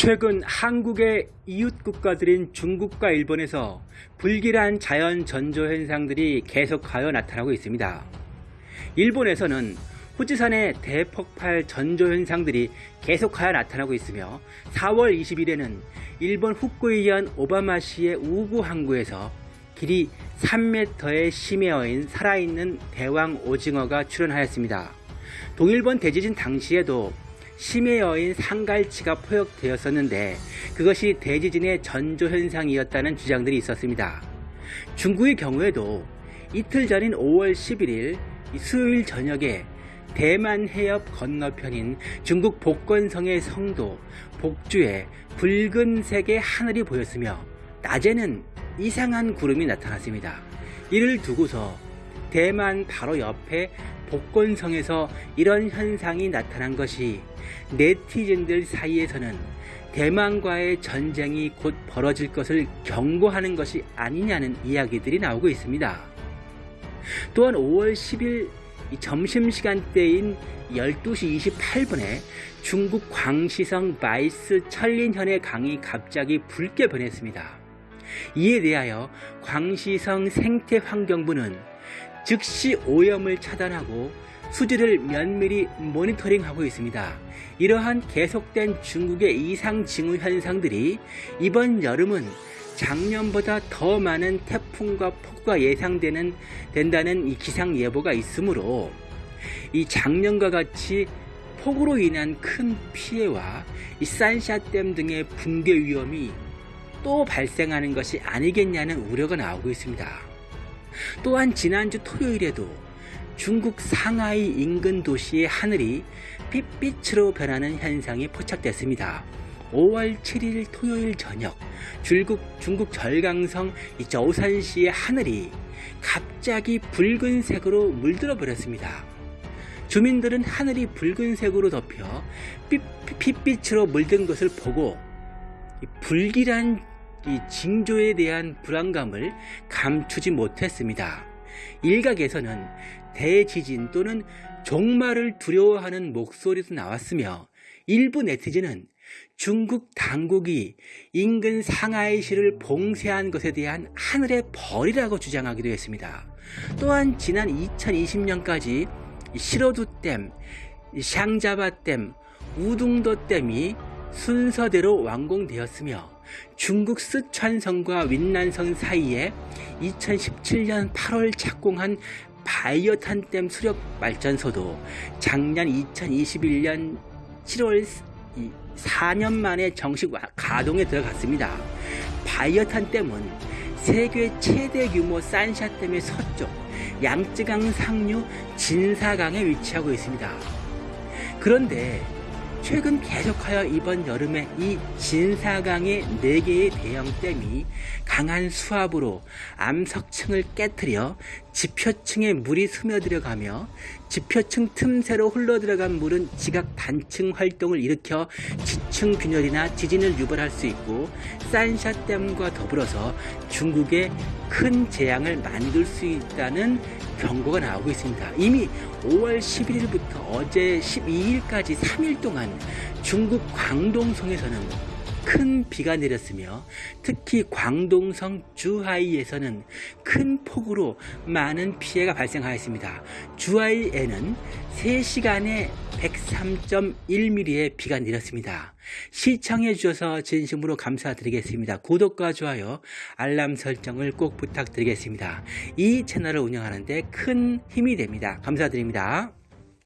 최근 한국의 이웃 국가들인 중국과 일본에서 불길한 자연 전조 현상들이 계속하여 나타나고 있습니다. 일본에서는 후지산의 대폭발 전조 현상들이 계속하여 나타나고 있으며 4월 20일에는 일본 후쿠이현 오바마시의 우구 항구에서 길이 3m의 심해어인 살아있는 대왕 오징어가 출현하였습니다. 동일본 대지진 당시에도 심해 여인 상갈치가 포획되었었는데 그것이 대지진의 전조 현상이었다는 주장들이 있었습니다. 중국의 경우에도 이틀 전인 5월 11일 수요일 저녁에 대만 해협 건너편인 중국 복건성의 성도 복주에 붉은색의 하늘이 보였으며 낮에는 이상한 구름이 나타났습니다. 이를 두고서 대만 바로 옆에 복건성에서 이런 현상이 나타난 것이 네티즌들 사이에서는 대만과의 전쟁이 곧 벌어질 것을 경고하는 것이 아니냐는 이야기들이 나오고 있습니다. 또한 5월 10일 점심시간대인 12시 28분에 중국 광시성 마이스 천린현의 강이 갑자기 붉게 변했습니다. 이에 대하여 광시성 생태환경부는 즉시 오염을 차단하고 수질을 면밀히 모니터링하고 있습니다. 이러한 계속된 중국의 이상 징후 현상들이 이번 여름은 작년보다 더 많은 태풍과 폭우가 예상되는 된다는 이 기상 예보가 있으므로 이 작년과 같이 폭우로 인한 큰 피해와 이 산샤댐 등의 붕괴 위험이 또 발생하는 것이 아니겠냐는 우려가 나오고 있습니다. 또한 지난주 토요일에도 중국 상하이 인근 도시의 하늘이 핏빛으로 변하는 현상이 포착됐습니다. 5월 7일 토요일 저녁 중국, 중국 절강성 저우산시의 하늘이 갑자기 붉은색으로 물들어 버렸습니다. 주민들은 하늘이 붉은색으로 덮여 핏빛으로 물든 것을 보고 불길한 징조에 대한 불안감을 감추지 못했습니다. 일각에서는 대지진 또는 종말을 두려워하는 목소리도 나왔으며 일부 네티즌은 중국 당국이 인근 상하이시를 봉쇄한 것에 대한 하늘의 벌이라고 주장하기도 했습니다. 또한 지난 2020년까지 시로두댐, 샹자바댐, 우둥도댐이 순서대로 완공되었으며 중국 쓰촨성과 윈난성 사이에 2017년 8월 착공한 바이오탄댐 수력 발전소도 작년 2021년 7월 4년 만에 정식 가동에 들어갔습니다. 바이오탄댐은 세계 최대 규모 산샤댐의 서쪽 양쯔강 상류 진사강에 위치하고 있습니다. 그런데 최근 계속하여 이번 여름에 이 진사강의 4개의 대형댐이 강한 수압으로 암석층을 깨뜨려 지표층에 물이 스며들어가며 지표층 틈새로 흘러들어간 물은 지각 단층 활동을 일으켜 지층 균열이나 지진을 유발할 수 있고 산샤댐과 더불어서 중국에 큰 재앙을 만들 수 있다는 경고가 나오고 있습니다. 이미 5월 11일부터 어제 12일까지 3일 동안 중국 광동성에서는 큰 비가 내렸으며 특히 광동성 주하이에서는 큰 폭우로 많은 피해가 발생하였습니다. 주하이에는 3시간에 103.1mm의 비가 내렸습니다. 시청해 주셔서 진심으로 감사드리겠습니다. 구독과 좋아요, 알람 설정을 꼭 부탁드리겠습니다. 이 채널을 운영하는데 큰 힘이 됩니다. 감사드립니다.